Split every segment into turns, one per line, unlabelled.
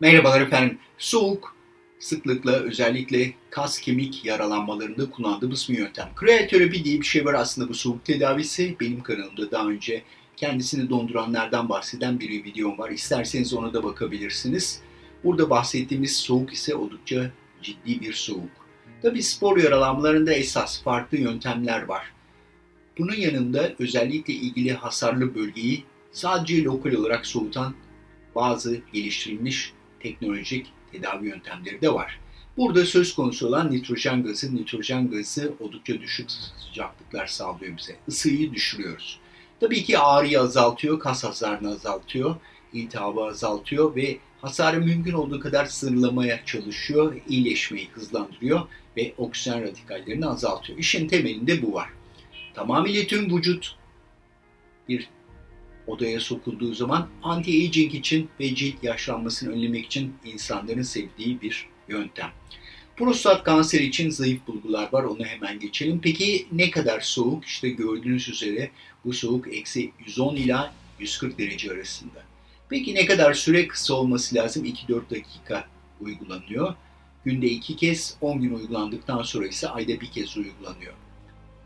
Merhabalar efendim. Soğuk sıklıkla özellikle kas kemik yaralanmalarında kullandığımız bir yöntem. Krioterapi diye bir şey var aslında bu soğuk tedavisi. Benim kanalımda daha önce kendisini donduranlardan bahseden bir videom var. İsterseniz ona da bakabilirsiniz. Burada bahsettiğimiz soğuk ise oldukça ciddi bir soğuk. Tabi spor yaralanmalarında esas farklı yöntemler var. Bunun yanında özellikle ilgili hasarlı bölgeyi sadece lokal olarak soğutan bazı geliştirilmiş teknolojik tedavi yöntemleri de var. Burada söz konusu olan nitrojen gazı. Nitrojen gazı oldukça düşük sıcaklıklar sağlıyor bize. Isıyı düşürüyoruz. Tabii ki ağrıyı azaltıyor, kas hasarını azaltıyor, iltihabı azaltıyor ve hasarı mümkün olduğu kadar sınırlamaya çalışıyor, iyileşmeyi hızlandırıyor ve oksijen radikallerini azaltıyor. İşin temelinde bu var. Tamamıyla tüm vücut bir odaya sokulduğu zaman anti-aging için ve cilt yaşlanmasını önlemek için insanların sevdiği bir yöntem. Prostat kanseri için zayıf bulgular var. Onu hemen geçelim. Peki ne kadar soğuk? İşte gördüğünüz üzere bu soğuk eksi 110 ila 140 derece arasında. Peki ne kadar süre kısa olması lazım? 2-4 dakika uygulanıyor. Günde 2 kez 10 gün uygulandıktan sonra ise ayda bir kez uygulanıyor.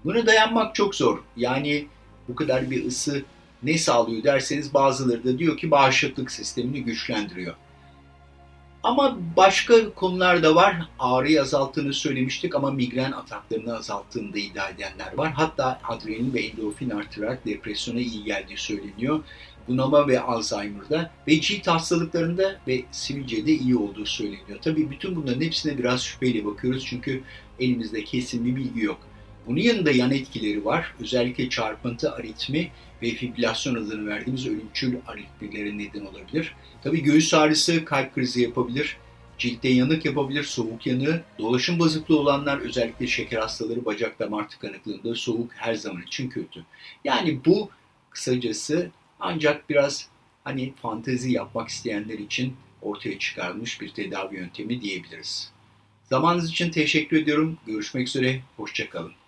Buna dayanmak çok zor. Yani bu kadar bir ısı ne sağlıyor derseniz bazıları da diyor ki bağışıklık sistemini güçlendiriyor. Ama başka konular da var. Ağrıyı azalttığını söylemiştik ama migren ataklarını azalttığını da iddia edenler var. Hatta adrenalin ve endorfin artırarak depresyona iyi geldiği söyleniyor. Bunama ve Alzheimer'da ve cilt hastalıklarında ve sivilcede iyi olduğu söyleniyor. Tabii bütün bunların hepsine biraz şüpheyle bakıyoruz çünkü elimizde kesin bir bilgi yok. Bunun yanında yan etkileri var. Özellikle çarpıntı, aritmi ve fibrilasyon adını verdiğimiz ölümcül aritmilere neden olabilir. Tabi göğüs ağrısı kalp krizi yapabilir, ciltte yanık yapabilir, soğuk yanığı, dolaşım bozukluğu olanlar özellikle şeker hastaları, bacak damar tıkanıklığında soğuk her zaman için kötü. Yani bu kısacası ancak biraz hani fantezi yapmak isteyenler için ortaya çıkarılmış bir tedavi yöntemi diyebiliriz. Zamanınız için teşekkür ediyorum. Görüşmek üzere, hoşçakalın.